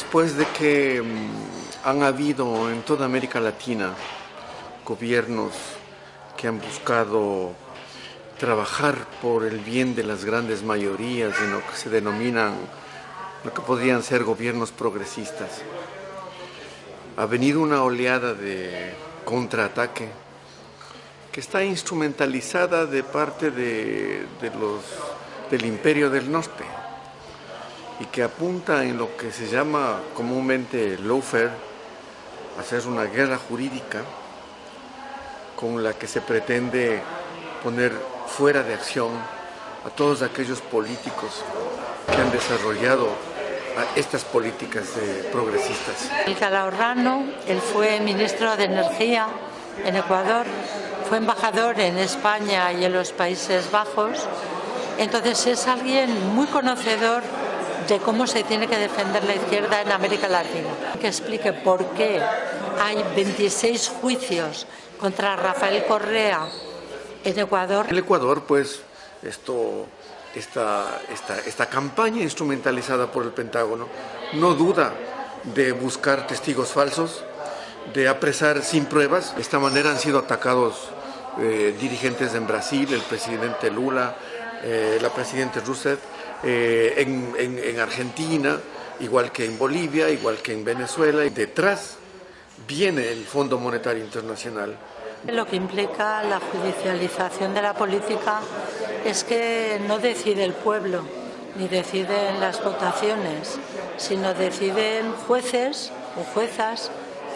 Después de que mm, han habido en toda América Latina gobiernos que han buscado trabajar por el bien de las grandes mayorías en lo que se denominan, lo que podrían ser gobiernos progresistas, ha venido una oleada de contraataque que está instrumentalizada de parte de, del imperio del norte y que apunta en lo que se llama comúnmente lawfare, hacer una guerra jurídica con la que se pretende poner fuera de acción a todos aquellos políticos que han desarrollado estas políticas progresistas. El Calahorrano, él fue ministro de Energía en Ecuador, fue embajador en España y en los Países Bajos, entonces es alguien muy conocedor de cómo se tiene que defender la izquierda en América Latina. Que explique por qué hay 26 juicios contra Rafael Correa en Ecuador. En Ecuador, pues, esto, esta, esta, campaña instrumentalizada por el Pentágono no duda de buscar testigos falsos, de apresar sin pruebas. De esta manera han sido atacados eh, dirigentes en Brasil, el presidente Lula, eh, la presidenta Rousseff, eh, en, Argentina, igual que en Bolivia, igual que en Venezuela. Y detrás viene el Fondo Monetario Internacional. Lo que implica la judicialización de la política es que no decide el pueblo, ni deciden las votaciones, sino deciden jueces o juezas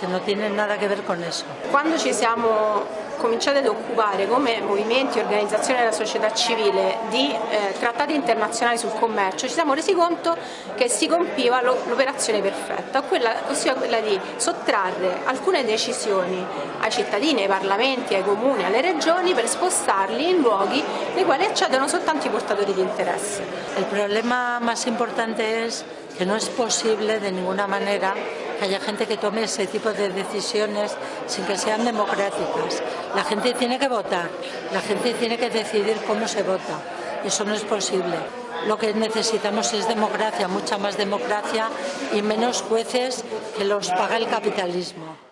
que no tienen nada que ver con eso. Cuando ci siamo cominciati ad occupare come movimenti e organizzazioni della società civile di eh, trattati internazionali sul commercio ci siamo resi conto che si compiva l'operazione perfetta, quella, ossia quella di sottrarre alcune decisioni ai cittadini, ai parlamenti, ai comuni, alle regioni per spostarli in luoghi nei quali accedono soltanto i portatori di interesse. Il problema più importante è che non è possibile di ninguna manera que haya gente que tome ese tipo de decisiones sin que sean democráticas. La gente tiene que votar, la gente tiene que decidir cómo se vota. Eso no es posible. Lo que necesitamos es democracia, mucha más democracia y menos jueces que los paga el capitalismo.